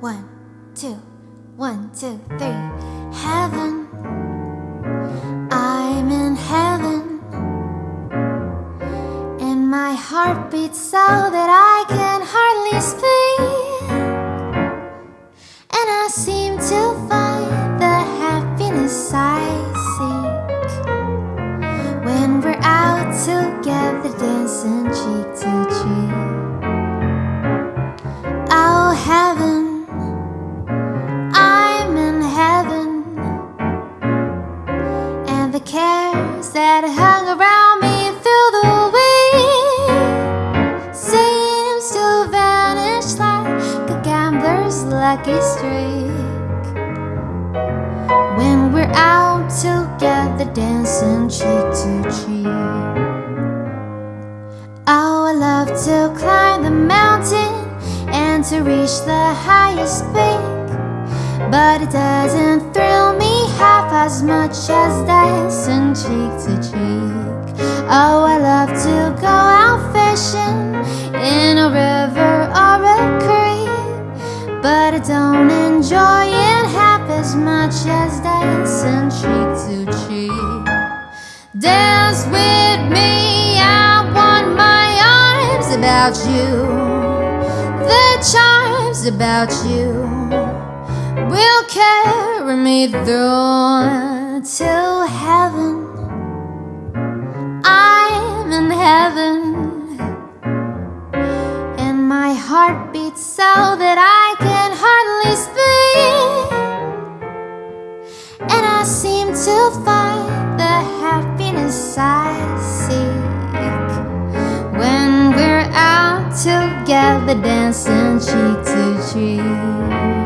One, two, one, two, three. Heaven. I'm in heaven. And my heart beats so that I can hardly speak. The cares that hung around me through the week seems to vanish like a gambler's lucky streak when we're out together dancing cheek to cheek. Oh, I love to climb the mountain and to reach the highest peak. But it doesn't thrill much as dancing cheek to cheek. Oh, I love to go out fishing in a river or a creek. But I don't enjoy it half as much as dancing cheek to cheek. Dance with me, I want my arms about you. The charms about you will carry me through to heaven. I'm in heaven, and my heart beats so that I can hardly speak. And I seem to find the happiness I seek when we're out together dancing cheek to cheek.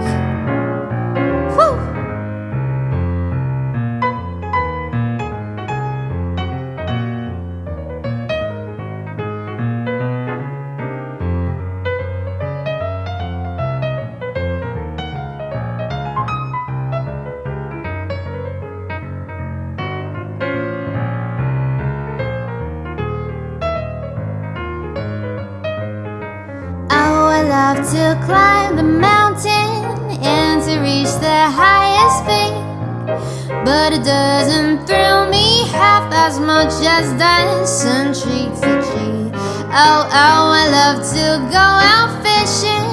To climb the mountain and to reach the highest peak. But it doesn't thrill me half as much as dancing cheek to cheek. Oh, oh, I love to go out fishing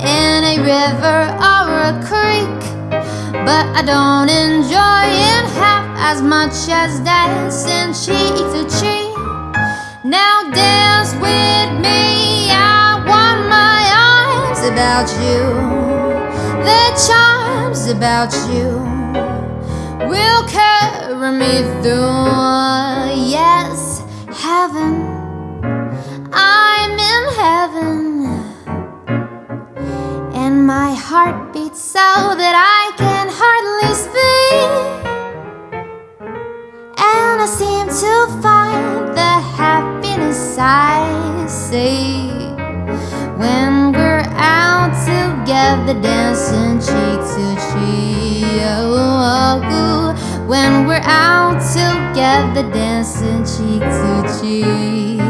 in a river or a creek. But I don't enjoy it half as much as dancing cheek to cheek. Now dance with me, I about you. The charms about you will carry me through. Yes, heaven, I'm in heaven, and my heart beats so that I can hardly speak. And I seem to find the happiness I seek when together dancing cheek to cheek. Oh, when we're out together dancing cheek to. Cheek